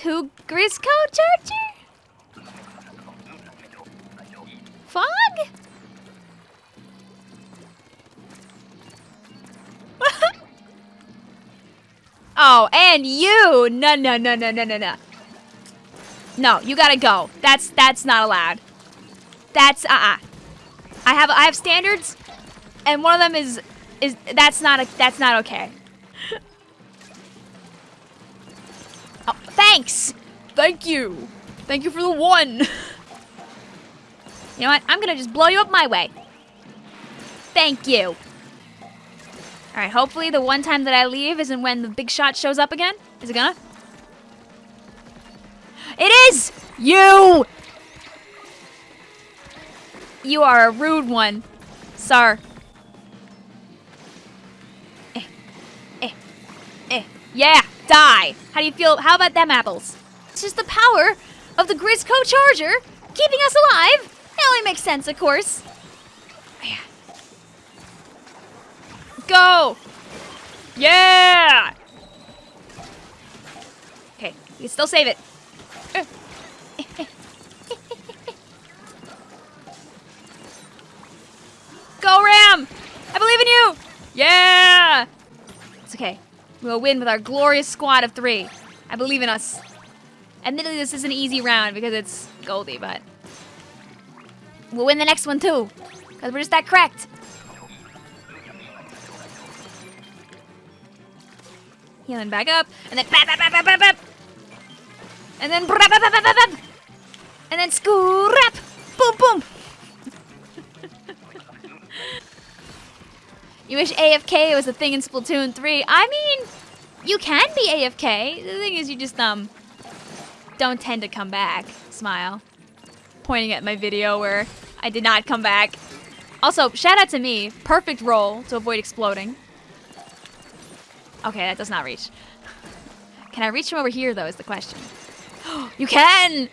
two Grizzco Charger? Fog? oh, and you! No, no, no, no, no, no, no. No, you gotta go. That's that's not allowed. That's uh-uh. I have I have standards, and one of them is is that's not a that's not okay. thanks. Thank you. Thank you for the one. you know what? I'm gonna just blow you up my way. Thank you. All right. Hopefully, the one time that I leave isn't when the big shot shows up again. Is it gonna? It is you. You are a rude one, sir. Eh, eh, eh. Yeah, die. How do you feel? How about them apples? It's just the power of the Grizzco Charger keeping us alive. It only makes sense, of course. Go! Yeah! Okay, you can still save it. Go, Ram! I believe in you! Yeah! It's okay. We'll win with our glorious squad of three. I believe in us. Admittedly, this is an easy round because it's Goldie, but... We'll win the next one, too. Because we're just that cracked. Healing back up, and then bap, bap, bap, bap, bap, bap. And then bap, bap, bap, bap, bap. And then scrap! Boom, boom! You wish AFK was a thing in Splatoon 3. I mean, you can be AFK. The thing is, you just, um, don't tend to come back. Smile. Pointing at my video where I did not come back. Also, shout out to me. Perfect roll to avoid exploding. Okay, that does not reach. Can I reach from over here, though, is the question. you can!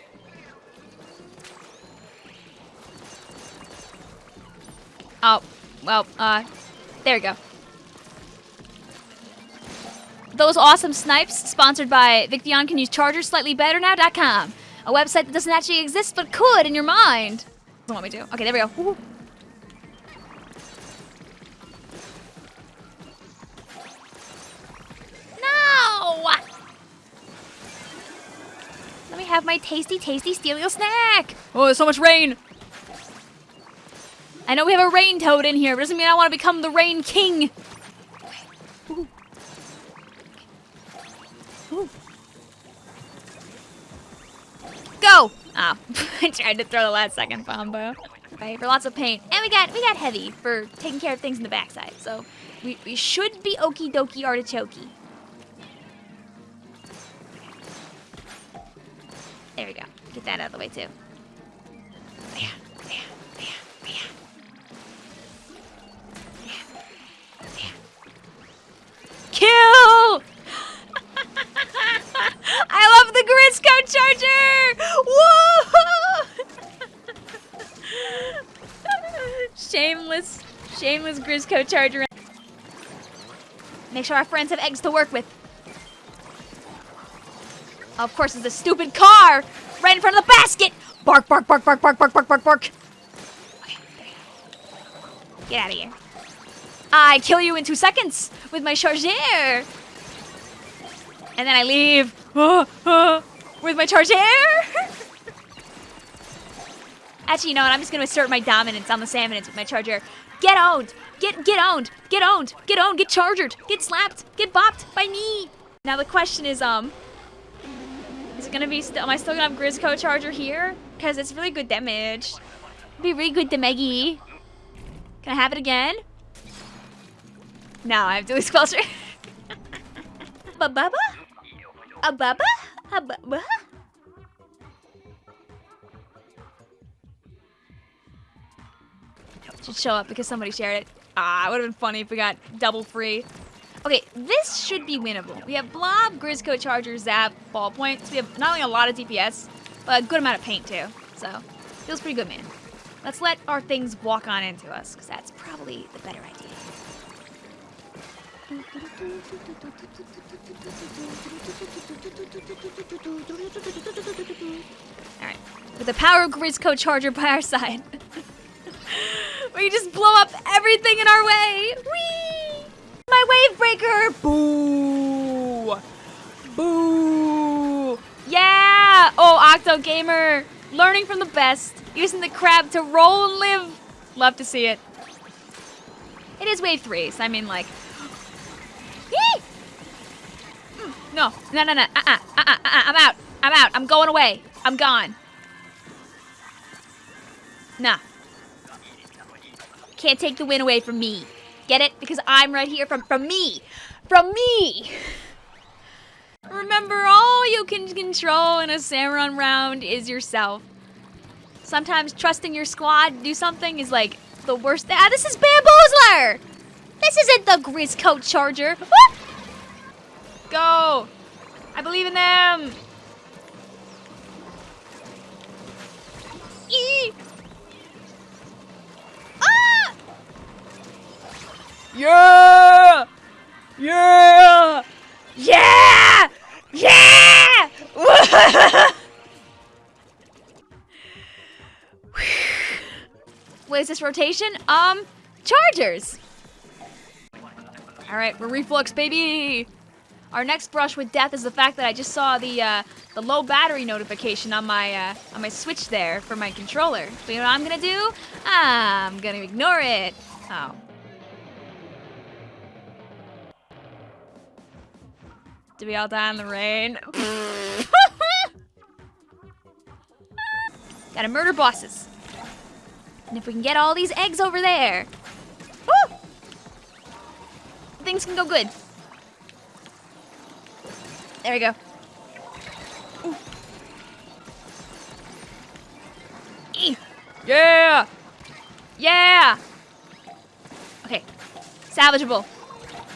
Oh, well, uh, there we go. Those awesome snipes, sponsored by Victyon can use chargers slightly better now.com. A website that doesn't actually exist but could in your mind. Doesn't want me to. Okay, there we go. Woo. No! Let me have my tasty, tasty Steelio snack. Oh, there's so much rain. I know we have a rain toad in here, but doesn't mean I want to become the rain king. Go! Ah, oh, I tried to throw the last second combo. For lots of paint. And we got we got heavy for taking care of things in the backside. So we, we should be okie dokie artichoke. There we go. Get that out of the way too. Shameless, Grizzco Charger. Make sure our friends have eggs to work with. Of course, it's a stupid car right in front of the basket. Bark, bark, bark, bark, bark, bark, bark, bark, bark. Get out of here. I kill you in two seconds with my charger. And then I leave with my charger. Actually, you know what? I'm just going to assert my dominance on the salmonids with my charger. Get owned. Get get owned. Get owned. Get owned. Get chargered. Get slapped. Get bopped by me. Now the question is, um, is it gonna be still? Am I still gonna have Grizzco Charger here? Cause it's really good damage. It'd be really good damage. Can I have it again? Now I have to lose culture. A baba? A Should show up because somebody shared it. Ah, it would have been funny if we got double free. Okay, this should be winnable. We have Blob, Grizzco, Charger, Zap, Ball Points. We have not only a lot of DPS, but a good amount of paint too. So, feels pretty good, man. Let's let our things walk on into us, because that's probably the better idea. Alright. With the power of Grizzco Charger by our side. we just blow up everything in our way. Whee! My wave breaker! Boo! Boo! Yeah! Oh, Octo Gamer! Learning from the best. Using the crab to roll and live. Love to see it. It is wave three, so I mean like. Mm, No, no, no, no. Uh-uh, uh-uh, uh-uh. I'm out. I'm out. I'm going away. I'm gone. Nah. Can't take the win away from me. Get it? Because I'm right here from from me. From me. Remember, all you can control in a Samron round is yourself. Sometimes trusting your squad to do something is like the worst. Ah, this is Bamboozler! This isn't the Grizzco Charger. Go! I believe in them! Yeah! Yeah! Yeah! Yeah! what is this rotation? Um, chargers. All right, we're reflux, baby. Our next brush with death is the fact that I just saw the uh, the low battery notification on my uh, on my switch there for my controller. You know what I'm gonna do? I'm gonna ignore it. Oh. Did we all die in the rain? Gotta murder bosses. And if we can get all these eggs over there, woo! Things can go good. There we go. Ooh. Yeah! Yeah! Okay. Salvageable.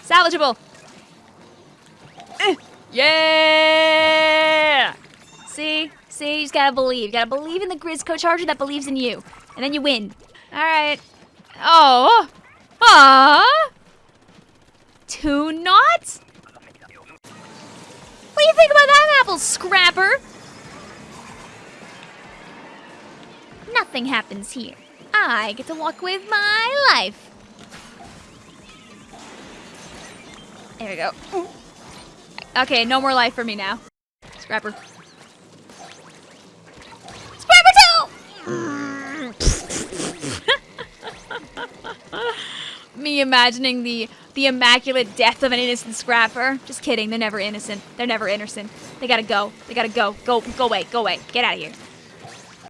Salvageable. Yeah! See? See? You just gotta believe. You gotta believe in the Grizzco Charger that believes in you. And then you win. Alright. Oh! Ah! Two knots? What do you think about that apple, Scrapper? Nothing happens here. I get to walk with my life. There we go. Okay, no more life for me now. Scrapper. Scrapper too! me imagining the the immaculate death of an innocent scrapper. Just kidding. They're never innocent. They're never innocent. They gotta go. They gotta go. Go. Go away. Go away. Get out of here.